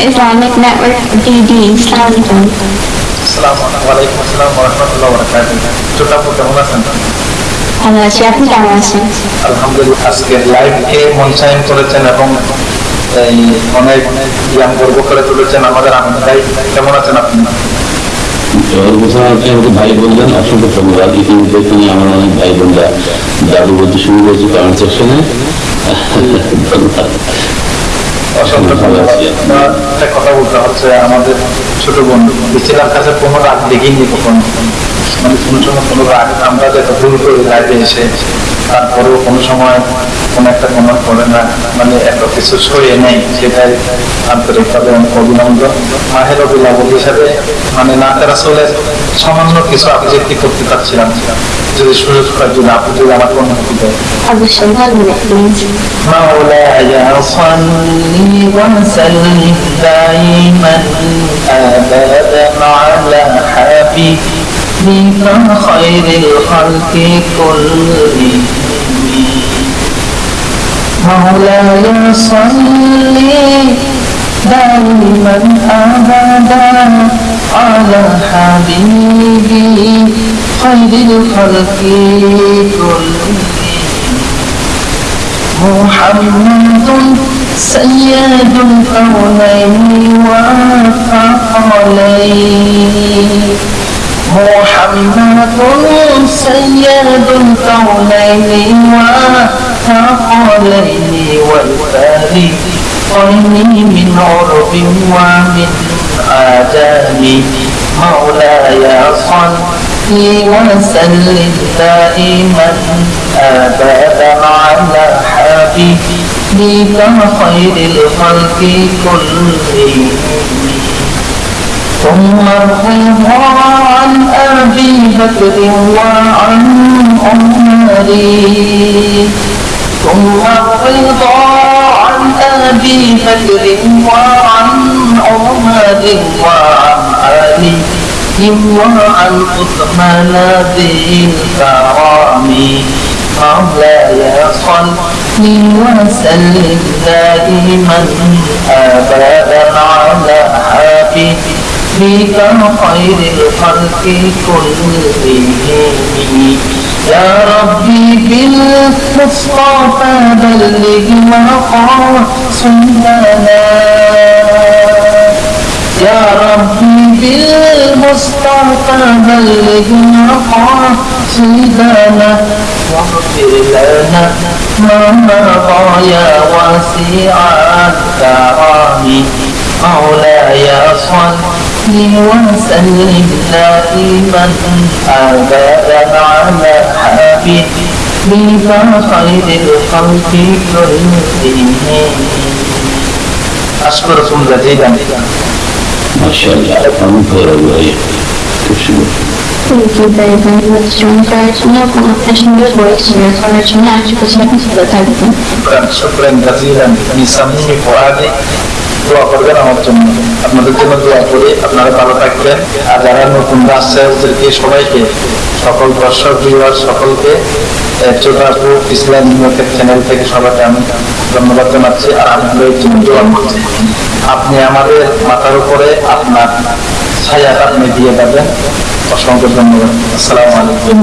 Islamic Network DD ভালো আছি আপনি কেমন আছেন আলহামদুলিল্লাহ আজকে লাইভকে মঞ্চায়ন করেছেন এবং এই অনেক জ্ঞান গর্ব করে তুলেছেন আমাদের আনন্দ ভাই কেমন আছেন আপনি ভাই বললেন অসংখ্য ধন্যবাদ ইতিমধ্যে তিনি আমার অনেক ভাই বোনরা দাদু বলতে শুরু করেছে কমেন্ট সেকশনে ধন্যবাদ একটা কথা বলতে হচ্ছে আমাদের ছোট বন্ধু বেশিরভাগ কাছে কোনো রাগ দেখিনি কখনো। মানে কোনো সময় কোনো রাগ আমরা যেটা ভুল করি লাইভে এসে তারপরেও কোনো সময় কোনো একটা কমেন্ট করে না মানে এত কিছু সরিয়ে নেই সেটাই আন্তরিকভাবে অনেক অভিনন্দন মাহের অভিনন্দন হিসাবে মানে নাতের আসলে সামান্য কিছু আবৃত্তি করতে চাচ্ছিলাম যদি সুযোগ হয় যদি আপনি যদি আমার অনুমতি দেয় অবশ্যই বলবেন প্লিজ مولاي صل وسلم دائما ابدا على حبيبك خير الخلق كلهم مولاي صل دائما ابدا على حبيبي خير الخلق كلهم محمد سيد الكونين والثقلين محمد سيد الكونين والثقلين والفارقين من عرب ومن آدم. مولاي صل وسلم دائما أبدا على حبيبك خير الخلق كلهم. ثم الرضا عن أبي بكر وعن عمر ثم الرضا عن أبي بكر وعن عمر وعن علي وعن عثمان ذي الكرام مولاي صل وسلم دائما أبدا على حبيبك خير الخلق كلهم. يا ربي بالمصطفى بلغ مقاصدنا يا ربي بالمصطفى بلغ مقاصدنا واغفر لنا ما مضى يا واسع الكرام. مولاي صل التي وسلمنا في من أبدا على حبيب بما خير الخلق كلهم أشكركم جزيلا ما شاء الله kamu baik-baik Dzięki bardzo. Zatrzymaliśmy pomoc też nie wyszliśmy. Zatrzymaliśmy się do tego. Przepraszam, Brazilan, niesamowity poradnik. দোয়া করবেন আমার জন্য। আপনাদের জন্য দোয়া করি। আপনারা ভালো থাকবেন। আর যারা নতুন আসছে ওদেরকে সবাইকে সকল দর্শক ভিউয়ার সকলকে আহ, ইসলাম চ্যানেল থেকে সবাইকে আমি ধন্যবাদ জানাচ্ছি। আর জন্য দোয়া করছি। আপনি আমাদের মাথার উপরে আপনার ছায়াটা আপনি দিয়ে যাবেন। অসংখ্য ধন্যবাদ। আসসালামু আলাইকুম।